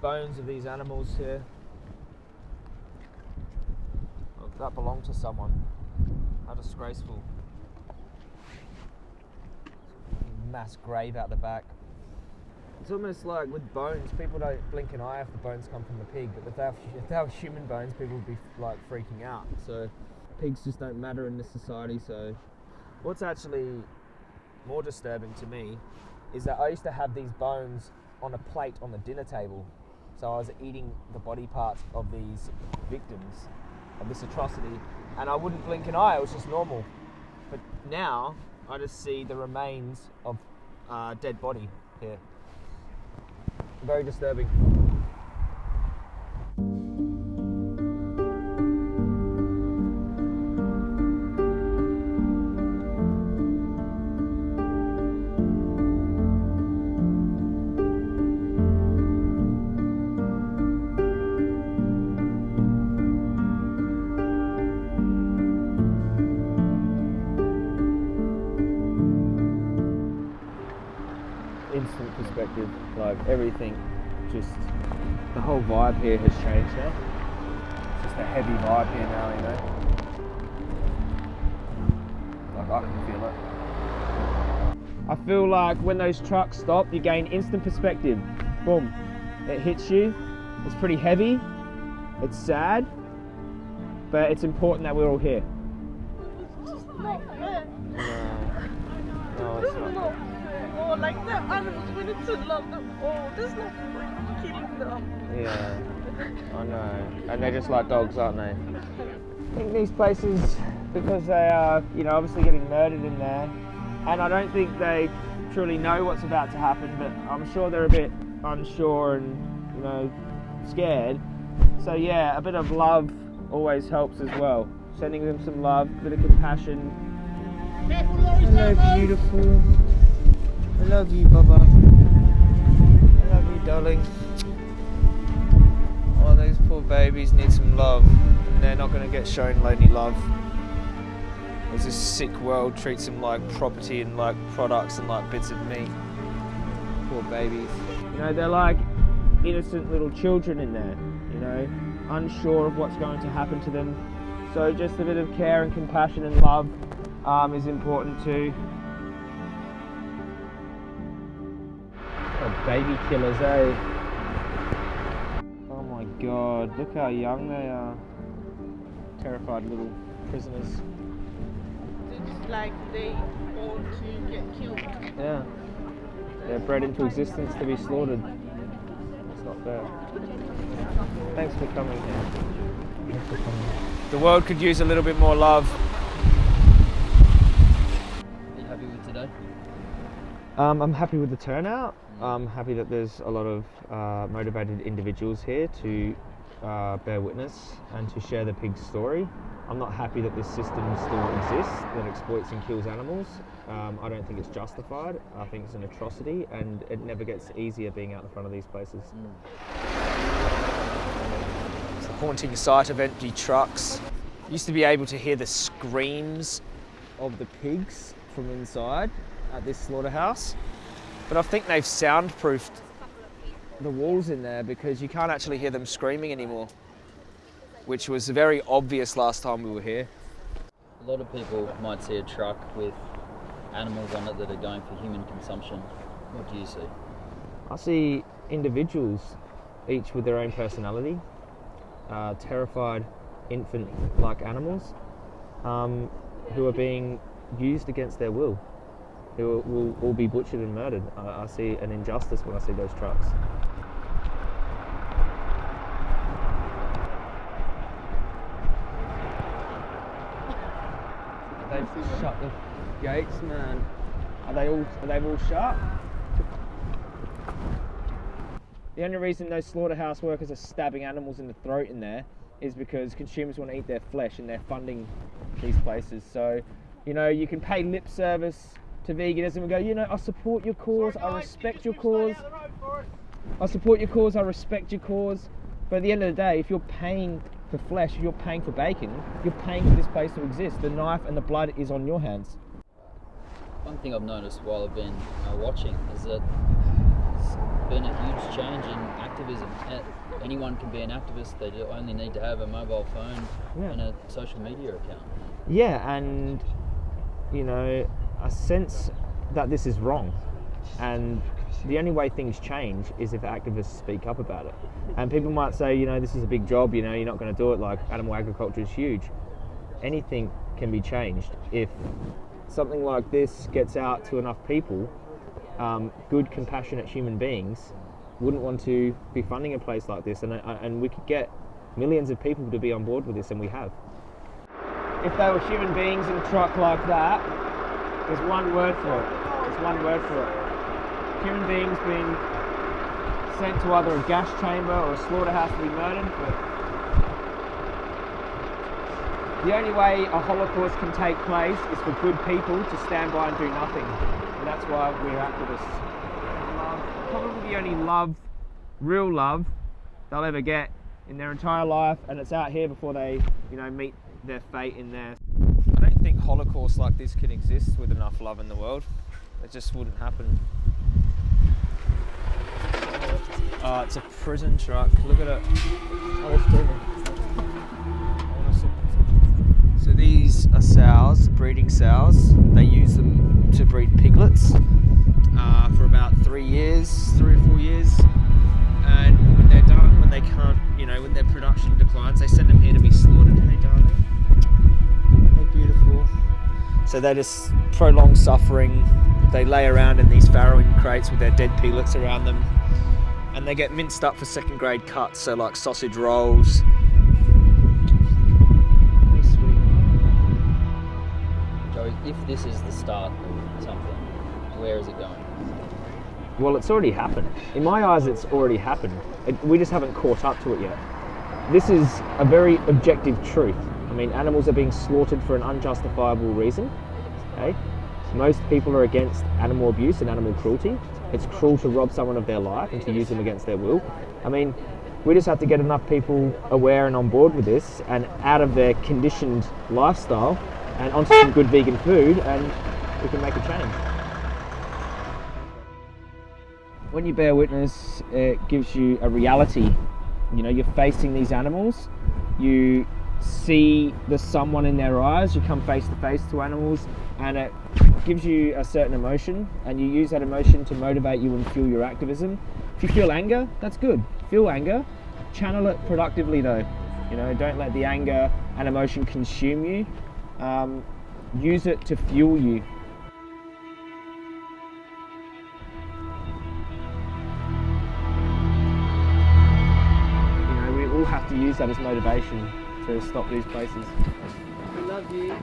bones of these animals here. Oh, that belonged to someone. How disgraceful. Mass grave out the back. It's almost like with bones, people don't blink an eye if the bones come from the pig, but if they, have, if they have human bones, people would be like freaking out. So pigs just don't matter in this society. So what's actually more disturbing to me is that I used to have these bones on a plate on the dinner table. So I was eating the body parts of these victims of this atrocity, and I wouldn't blink an eye. It was just normal. But now I just see the remains of uh, dead body here. Very disturbing. Instant perspective. Like everything, just the whole vibe here has changed now. It's just a heavy vibe here now, you know. Like I can feel it. I feel like when those trucks stop, you gain instant perspective. Boom, it hits you. It's pretty heavy. It's sad, but it's important that we're all here. Just not fair. No, This is not like the animals, we need to love them all. There's no point killing them. Yeah, I know. And they're just like dogs, aren't they? I think these places, because they are, you know, obviously getting murdered in there, and I don't think they truly know what's about to happen, but I'm sure they're a bit unsure and, you know, scared. So, yeah, a bit of love always helps as well. Sending them some love, a bit of compassion. Hello, beautiful. I love you, Baba. I love you, darling. Oh, those poor babies need some love, and they're not going to get shown any love. As this sick world treats them like property and like products and like bits of meat. Poor babies. You know, they're like innocent little children in there, you know, unsure of what's going to happen to them. So just a bit of care and compassion and love um, is important too. Baby killers, eh? Oh my god, look how young they are. Terrified little prisoners. It's like they want to get killed. Yeah. They're bred into existence to be slaughtered. It's not fair. Thanks for coming here. Thanks for coming. The world could use a little bit more love. Um, I'm happy with the turnout. I'm happy that there's a lot of uh, motivated individuals here to uh, bear witness and to share the pig's story. I'm not happy that this system still exists that exploits and kills animals. Um, I don't think it's justified. I think it's an atrocity and it never gets easier being out in front of these places. It's a haunting sight of empty trucks. Used to be able to hear the screams of the pigs from inside at this slaughterhouse. But I think they've soundproofed the walls in there because you can't actually hear them screaming anymore, which was very obvious last time we were here. A lot of people might see a truck with animals on it that are going for human consumption. What do you see? I see individuals, each with their own personality, uh, terrified infant like animals, um, who are being used against their will, who will all be butchered and murdered. I, I see an injustice when I see those trucks. They've shut the gates, man. Are they all? Are they all shut? The only reason those slaughterhouse workers are stabbing animals in the throat in there is because consumers want to eat their flesh and they're funding these places. So, you know, you can pay lip service to veganism and go, you know, I support your cause, I respect your cause. I support your cause, I respect your cause. But at the end of the day, if you're paying for flesh, if you're paying for bacon, you're paying for this place to exist. The knife and the blood is on your hands. One thing I've noticed while I've been uh, watching is that it's been a huge change in activism. Anyone can be an activist. They only need to have a mobile phone Yeah. and a social media account. Yeah, and you know, a sense that this is wrong, and the only way things change is if activists speak up about it. And people might say, you know, this is a big job. You know, you're not going to do it. Like animal agriculture is huge. Anything can be changed if something like this gets out to enough people. Um, good, compassionate human beings wouldn't want to be funding a place like this, and uh, and we could get millions of people to be on board with this, and we have if they were human beings in a truck like that, there's one word for it. There's one word for it. Human beings being sent to either a gas chamber or a slaughterhouse to be murdered. But the only way a Holocaust can take place is for good people to stand by and do nothing. And that's why we're activists. Probably the only love, real love, they'll ever get in their entire life, and it's out here before they, you know, meet their fate in there. Holocaust like this can exist with enough love in the world. It just wouldn't happen. Oh, it's a prison truck. Look at it. So these are sows, breeding sows. They use them to breed piglets uh, for about three years, three or four years. And when they're done, when they can't, you know, when their production declines, they send them here to be slaughtered. So they just prolong suffering. They lay around in these farrowing crates with their dead piglets around them. And they get minced up for second grade cuts, so like sausage rolls. Joey, if this is the start of something, where is it going? Well, it's already happened. In my eyes, it's already happened. It, we just haven't caught up to it yet. This is a very objective truth. I mean, animals are being slaughtered for an unjustifiable reason. Okay? Most people are against animal abuse and animal cruelty. It's cruel to rob someone of their life and to use them against their will. I mean, we just have to get enough people aware and on board with this and out of their conditioned lifestyle and onto some good vegan food, and we can make a change when you bear witness, it gives you a reality. You know, you're facing these animals, you see the someone in their eyes, you come face to face to animals, and it gives you a certain emotion, and you use that emotion to motivate you and fuel your activism. If you feel anger, that's good. Feel anger, channel it productively though. You know, don't let the anger and emotion consume you. Um, use it to fuel you. have to use that as motivation to stop these places. We love you.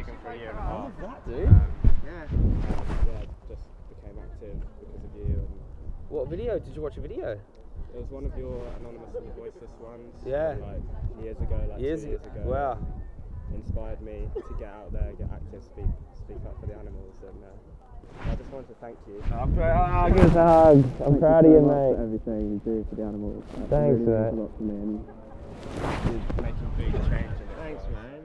Vegan for a year and a half. that, dude. Um, Yeah. yeah, just became active because of you. And What video? Did you watch a video? it was one of your anonymous and voiceless ones. Yeah. Like years ago, like Years, two years ago. Wow. Inspired me to get out there, get active, speak, speak up for the animals, and uh, I just wanted to thank you. I'm proud. Oh, give us a hug. I'm proud of you, mate. For everything you do for the animals. Thanks, mate. lot for me. And making big change. Thanks, man.